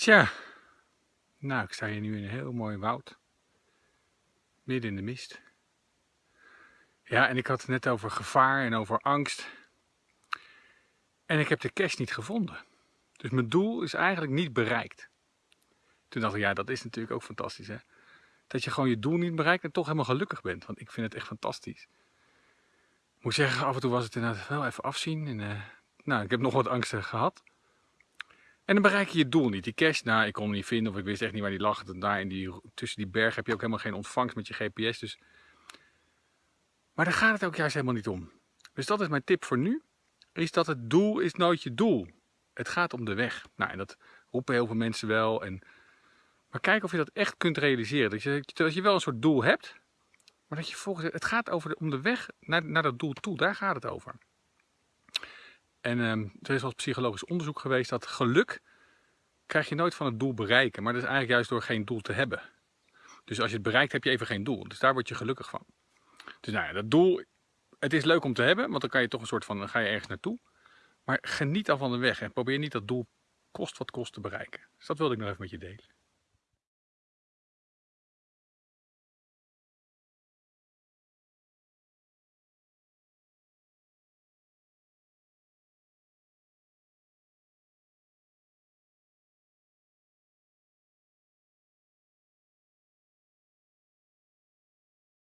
Tja, nou ik sta hier nu in een heel mooi woud. Midden in de mist. Ja, en ik had het net over gevaar en over angst. En ik heb de cash niet gevonden. Dus mijn doel is eigenlijk niet bereikt. Toen dacht ik, ja, dat is natuurlijk ook fantastisch, hè. Dat je gewoon je doel niet bereikt en toch helemaal gelukkig bent. Want ik vind het echt fantastisch. Ik moet zeggen, af en toe was het inderdaad wel even afzien. En, uh, nou, ik heb nog wat angsten gehad. En dan bereik je je doel niet. Die cash, nou, ik kon hem niet vinden of ik wist echt niet waar die lag. Daar in die, tussen die bergen heb je ook helemaal geen ontvangst met je GPS. Dus... Maar daar gaat het ook juist helemaal niet om. Dus dat is mijn tip voor nu. Is dat het doel is nooit je doel. Het gaat om de weg. Nou, en dat roepen heel veel mensen wel. En... Maar kijk of je dat echt kunt realiseren. Dat je, dat je wel een soort doel hebt. Maar dat je volgens het gaat over de, om de weg naar, naar dat doel toe. Daar gaat het over. En um, er is wel psychologisch onderzoek geweest dat geluk krijg je nooit van het doel bereiken. Maar dat is eigenlijk juist door geen doel te hebben. Dus als je het bereikt heb je even geen doel. Dus daar word je gelukkig van. Dus nou ja, dat doel, het is leuk om te hebben. Want dan kan je toch een soort van, dan ga je ergens naartoe. Maar geniet al van de weg en probeer niet dat doel kost wat kost te bereiken. Dus dat wilde ik nog even met je delen.